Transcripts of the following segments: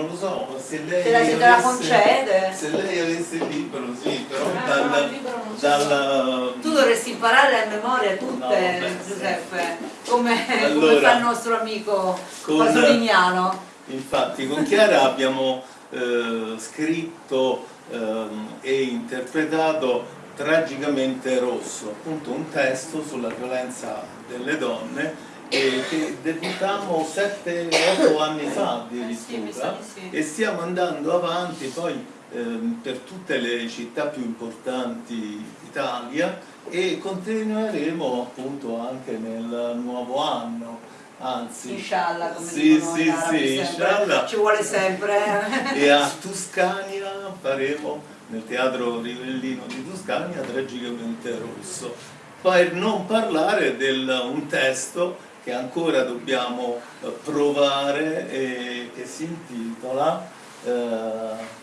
non lo so, se lei, Se la, se te la avesse- concede? se lei avesse il libro, sì, però Ah, dal, no, libro non c'è. dal- Tu dovresti imparare a memoria tutte, No, sì. Giuseppe, come, come Allora, fa il nostro amico con- Pasoliniano. Infatti con Chiara abbiamo eh, scritto ehm, e interpretato Tragicamente Rosso, appunto un testo sulla violenza delle donne e che debuttammo 7-8 anni fa Eh addirittura e stiamo andando avanti poi ehm, per tutte le città più importanti d'Italia e continueremo appunto anche nel nuovo anno, anzi Inshallah, come sì, sì, sì, inshallah. Ci vuole sempre. e a Tuscania faremo nel teatro Rivellino di Tuscania Tragicamente Rosso per non parlare di un testo che ancora dobbiamo eh, provare e che si intitola eh,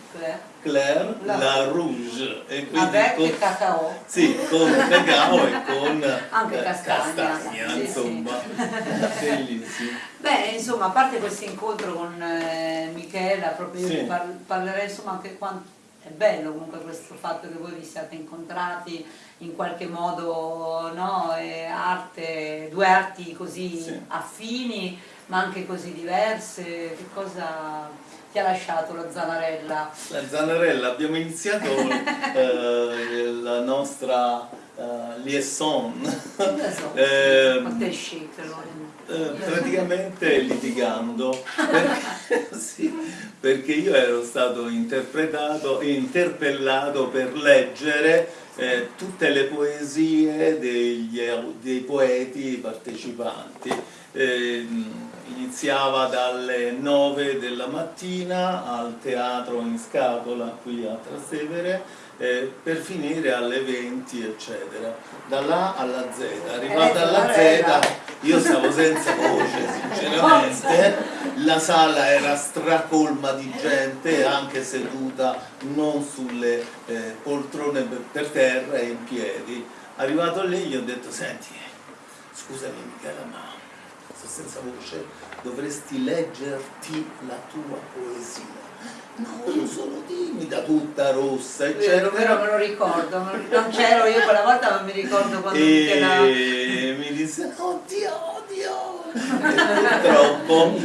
Claire La- la Rouge e quindi Avec con, cacao. sì, con cacao e con Anche eh, castagna. castagna, Sì, insomma bellissimo Beh, insomma, a parte questo incontro con eh, Michela, proprio io Sì. par- parlerei insomma anche quanto è bello comunque questo fatto che voi vi siate incontrati in qualche modo, no? E arte, due arti così Sì. affini ma anche così diverse, che cosa ti ha lasciato la Zanarella? La Zanarella, abbiamo iniziato eh, la nostra eh, liaison Ehm, allora. eh, praticamente litigando perché, sì, perché io ero stato interpretato, interpellato per leggere eh, tutte le poesie degli, dei poeti partecipanti. Eh, iniziava dalle 9 della mattina al teatro in scatola qui a Trastevere eh, per finire alle 20 eccetera. Da là alla Z. Arrivata alla Z io stavo senza voce sinceramente. La sala era stracolma di gente anche seduta non sulle eh, poltrone per, per terra e in piedi. Arrivato lì gli ho detto senti scusami Michela ma sto senza voce dovresti leggerti la tua poesia. No io sono timida tutta rossa eccetera. vero, me lo ricordo, non c'ero io quella volta ma mi ricordo quando e mi disse "Oh, ti odio e purtroppo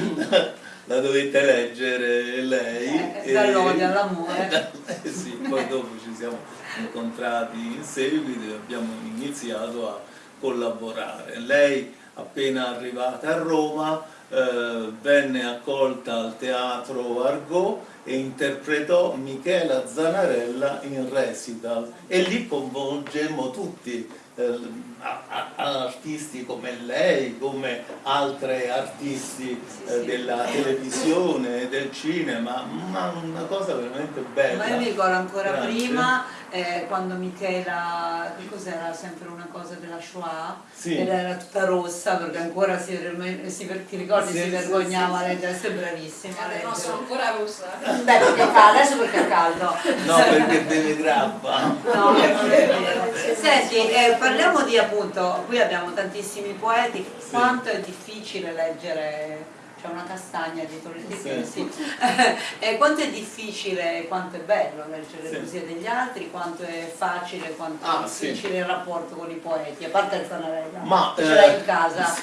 la dovete leggere lei Eh, dall'odio all'amore. Eh sì, poi dopo ci siamo incontrati in seguito e abbiamo iniziato a collaborare. Lei appena arrivata a Roma eh, venne accolta al teatro Argot e interpretò Michela Zanarella in recital e lì coinvolgemmo tutti eh, artisti come lei, come altre artisti eh, della televisione, del cinema, ma una cosa veramente bella. Ma io mi ricordo ancora Grazie. prima, eh, quando Michela, che cos'era sempre una cosa della Shoah, Sì. ed era tutta rossa perché ancora si, si- ti ricordi Sì, si sì, vergognava sì, a sì. leggere, sei bravissima Eh, no, sono ancora rossa. Beh, perché è caldo, adesso perché è caldo. No, perché beve grappa. No, non è vero. Senti, eh, parliamo di appunto, qui abbiamo tantissimi poeti, quanto è difficile leggere, c'è una castagna dietro le tette, Sì. sì. Eh, quanto è difficile, quanto è bello leggere Sì. le poesie degli altri, quanto è facile, quanto Ah, è sì. difficile il rapporto con i poeti, a parte il Zanarella, Ma, ce l'hai eh, in casa.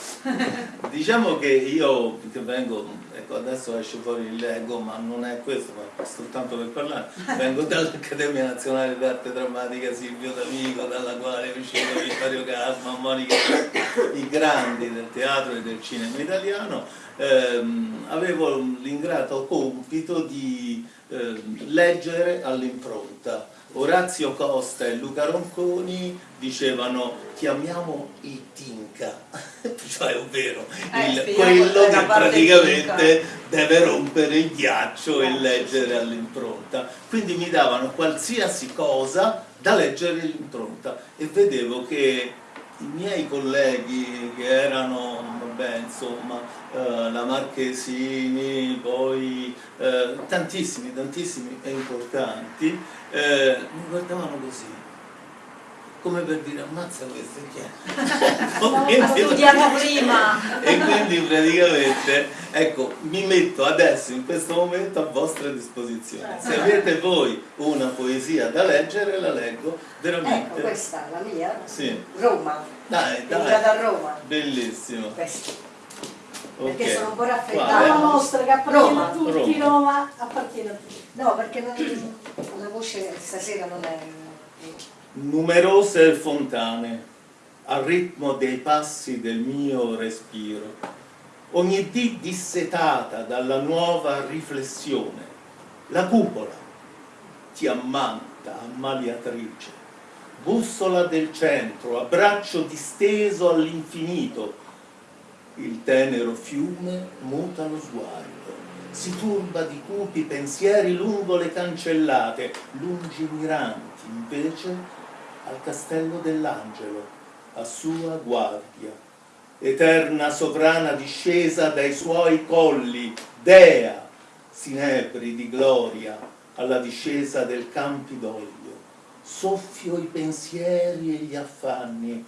Diciamo che io che vengo, ecco adesso esce fuori il Lego, ma non è questo, ma soltanto per parlare, vengo dall'Accademia Nazionale d'Arte Drammatica Silvio D'Amico, dalla quale è uscito Vittorio Casma, Monica, i grandi del teatro e del cinema italiano, ehm, avevo l'ingrato compito di ehm, leggere all'impronta. Orazio Costa e Luca Ronconi dicevano chiamiamo i Tinca, cioè ovvero Eh, il- spieghiamo quello che praticamente deve rompere il ghiaccio e leggere all'impronta. Quindi mi davano qualsiasi cosa da leggere all'impronta e vedevo che i miei colleghi che erano, vabbè, insomma, eh, la Marchesini, poi eh, tantissimi, tantissimi e importanti, eh, mi guardavano così. Come per dire ammazza questo chi è? Ho studiato prima! e quindi praticamente ecco mi metto adesso in questo momento a vostra disposizione se avete voi una poesia da leggere la leggo veramente ecco questa la mia sì. Roma dai dai da Roma bellissimo questa Ok. perché sono un po' raffreddata La mostra che appartiene Roma. a tutti, Roma. Roma appartiene a tutti. no perché non, la voce stasera non è numerose fontane al ritmo dei passi del mio respiro. Ogni dì dissetata dalla nuova riflessione la cupola ti ammanta ammaliatrice. Bussola del centro abbraccio disteso all'infinito. Il tenero fiume muta lo sguardo. Si turba di cupi pensieri lungo le cancellate lungimiranti invece al castello dell'angelo a sua guardia. Eterna sovrana discesa dai suoi colli dea sinebri di gloria alla discesa del Campidoglio. Soffio i pensieri e gli affanni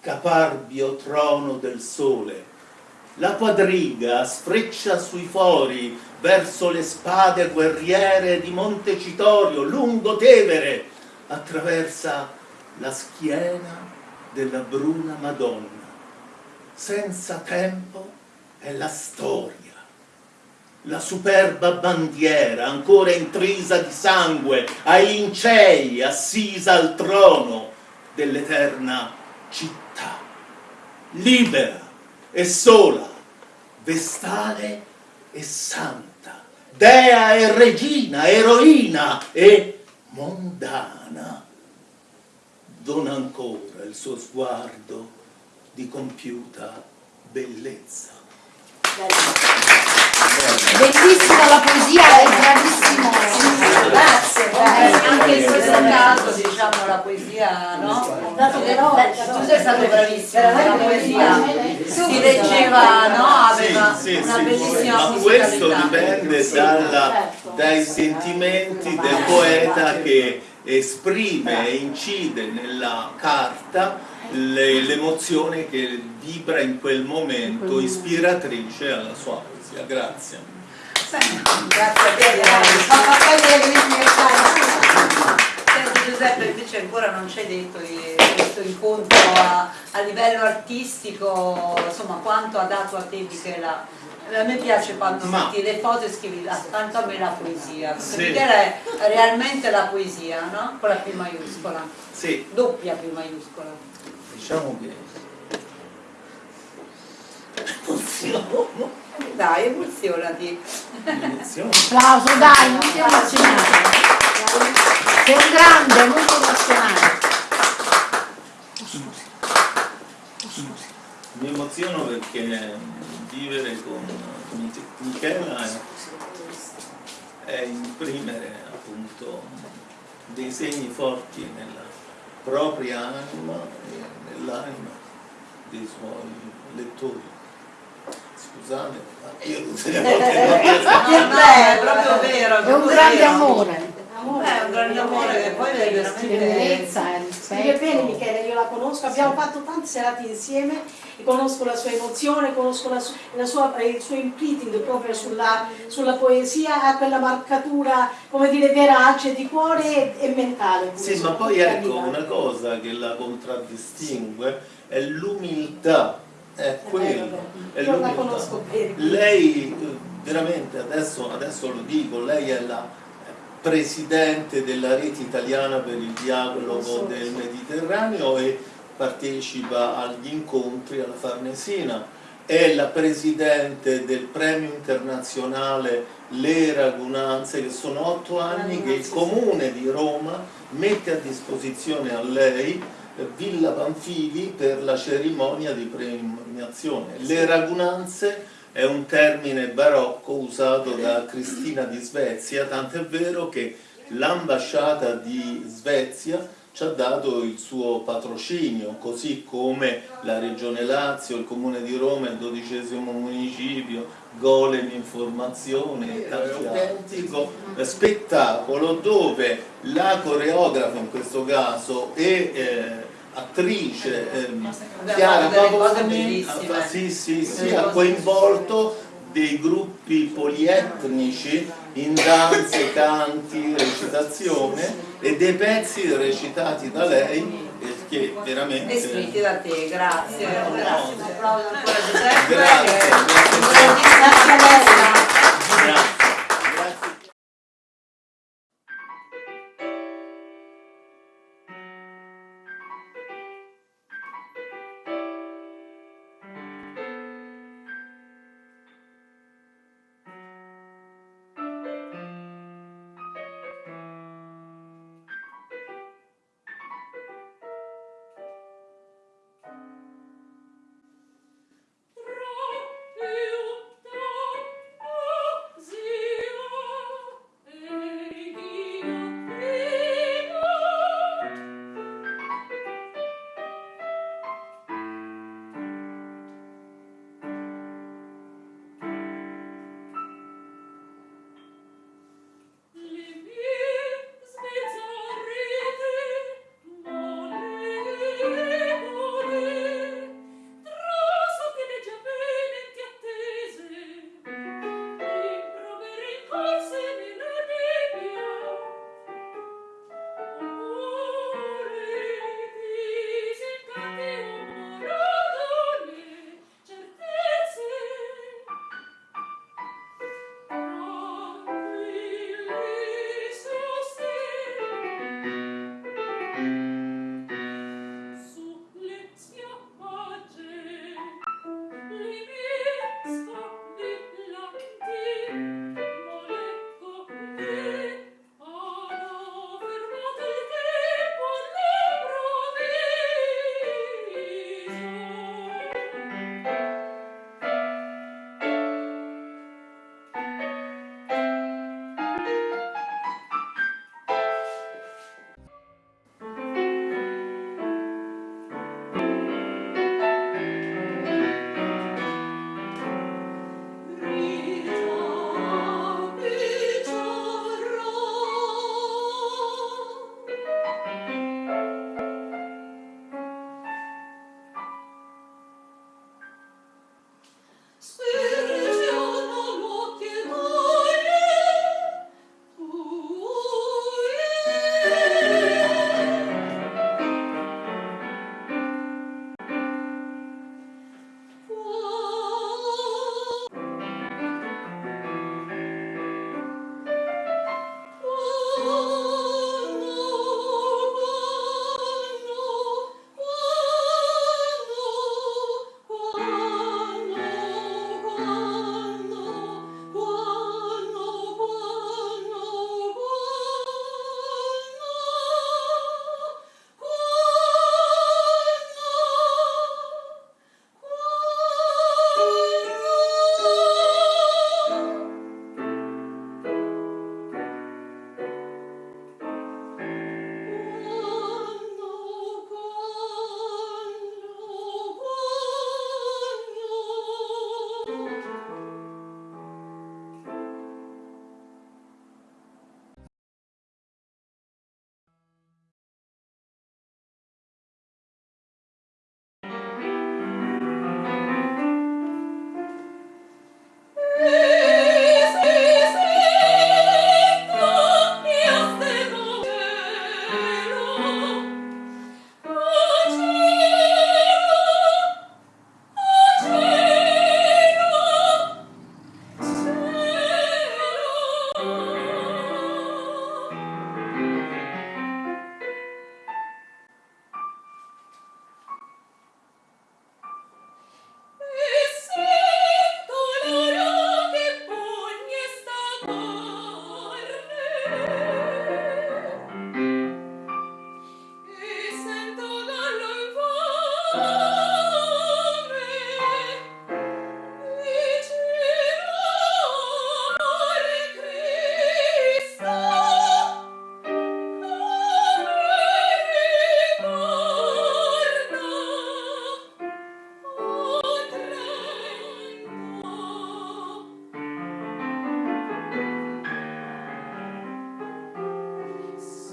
caparbio trono del sole. La quadriga sfreccia sui fori verso le spade guerriere di Montecitorio, lungo Tevere, attraversa la schiena della bruna Madonna. Senza tempo è la storia, la superba bandiera ancora intrisa di sangue, ai lincei assisa al trono dell'eterna città, libera e sola, vestale e santa, dea e regina, eroina e mondana. Dona ancora il suo sguardo di compiuta bellezza. Bellissima la poesia, è bravissimo. grazie grazie. Anche in questo caso diciamo la poesia no? dato però- Eh, tu sei stato bravissimo la poesia. si leggeva no? aveva Sì, sì, una bellissima Ma questo dipende dalla- dai sentimenti del poeta che esprime e incide nella carta le- l'emozione che vibra in quel momento ispiratrice alla sua poesia. Grazie. grazie a te Senti Giuseppe invece ancora non ci hai detto di questo incontro a, a livello artistico insomma quanto ha dato a te Michela a me piace quando Ma- metti le foto e scrivi "Ah, tanto a me la poesia perché Sì. Michela è realmente la poesia no? con la P maiuscola Sì, doppia P maiuscola diciamo che dai emozionati Applauso, dai, non ti emozionare. Sei un grande, non ti emozionare. mi emoziono perché vivere con Mich- Michela è, è imprimere appunto dei segni forti nella propria anima e nell'anima dei suoi lettori. Scusate, ma io tutte le volte non riesco a- no, no, è proprio vero È un grande amore. Eh, è un grande amore che poi è veramente Tenerezza Scrive bene. Michele, io la conosco, abbiamo fatto tante serate insieme e conosco la sua emozione, conosco la la sua- il suo imprinting proprio sulla, sulla poesia, ha quella marcatura, come dire, verace di cuore e, e mentale. Sì, ma poi ecco una cosa che la contraddistingue è l'umiltà, è quello, è Io la conosco bene. Lei eh, veramente adesso, adesso lo dico, lei è la presidente della rete italiana per il dialogo del Mediterraneo e partecipa agli incontri alla Farnesina, è la presidente del premio internazionale Le Ragunanze, che sono otto anni che il comune di Roma mette a disposizione a lei Villa Panfili per la cerimonia di premiazione. Le Ragunanze è un termine barocco usato da Cristina di Svezia, tant'è vero che l'ambasciata di Svezia ci ha dato il suo patrocinio, così come la Regione Lazio, il Comune di Roma, il dodicesimo municipio, Golem Informazione, un autentico. spettacolo dove la coreografa in questo caso e eh, attrice ehm, Chiara Pavoni ah, sì, sì, sì, ha coinvolto dei gruppi polietnici in danze, canti, recitazione e dei pezzi recitati da lei che veramente... Descritti da te, grazie. Grazie. Grazie. Un applauso ancora Giuseppe. Grazie. grazie. grazie. grazie.